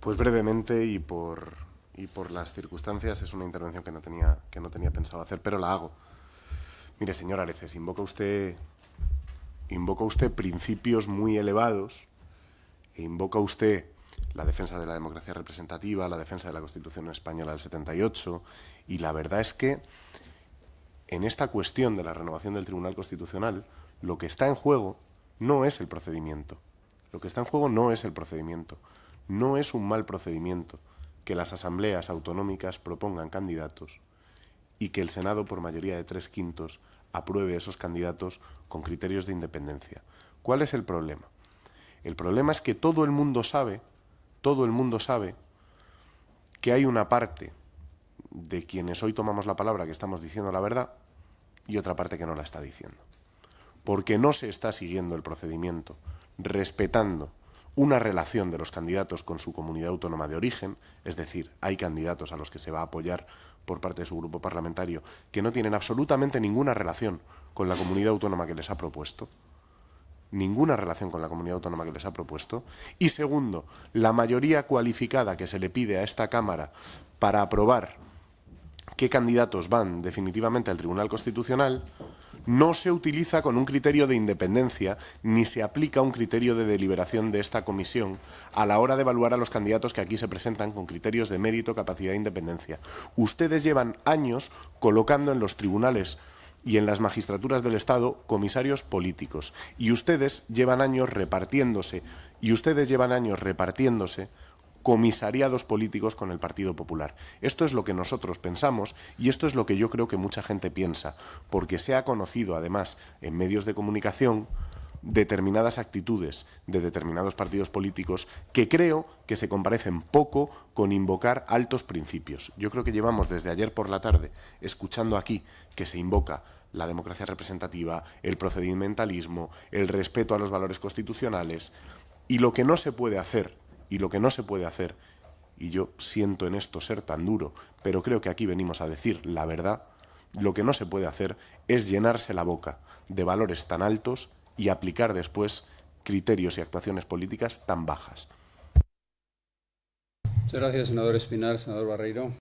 Pues brevemente y por, y por las circunstancias es una intervención que no, tenía, que no tenía pensado hacer, pero la hago. Mire, señor Areces, invoca usted, invoca usted principios muy elevados e invoca usted la defensa de la democracia representativa, la defensa de la Constitución española del 78, y la verdad es que en esta cuestión de la renovación del Tribunal Constitucional, lo que está en juego no es el procedimiento. Lo que está en juego no es el procedimiento. No es un mal procedimiento que las asambleas autonómicas propongan candidatos y que el Senado, por mayoría de tres quintos, apruebe esos candidatos con criterios de independencia. ¿Cuál es el problema? El problema es que todo el mundo sabe, todo el mundo sabe que hay una parte de quienes hoy tomamos la palabra que estamos diciendo la verdad y otra parte que no la está diciendo. Porque no se está siguiendo el procedimiento, respetando una relación de los candidatos con su comunidad autónoma de origen, es decir, hay candidatos a los que se va a apoyar por parte de su grupo parlamentario que no tienen absolutamente ninguna relación con la comunidad autónoma que les ha propuesto, ninguna relación con la comunidad autónoma que les ha propuesto, y segundo, la mayoría cualificada que se le pide a esta Cámara para aprobar qué candidatos van definitivamente al Tribunal Constitucional, no se utiliza con un criterio de independencia ni se aplica un criterio de deliberación de esta comisión a la hora de evaluar a los candidatos que aquí se presentan con criterios de mérito, capacidad e independencia. Ustedes llevan años colocando en los tribunales y en las magistraturas del Estado comisarios políticos y ustedes llevan años repartiéndose y ustedes llevan años repartiéndose comisariados políticos con el Partido Popular. Esto es lo que nosotros pensamos y esto es lo que yo creo que mucha gente piensa, porque se ha conocido además en medios de comunicación determinadas actitudes de determinados partidos políticos que creo que se comparecen poco con invocar altos principios. Yo creo que llevamos desde ayer por la tarde escuchando aquí que se invoca la democracia representativa, el procedimentalismo, el respeto a los valores constitucionales y lo que no se puede hacer y lo que no se puede hacer, y yo siento en esto ser tan duro, pero creo que aquí venimos a decir la verdad, lo que no se puede hacer es llenarse la boca de valores tan altos y aplicar después criterios y actuaciones políticas tan bajas. Muchas gracias, senador Espinar. Senador Barreiro.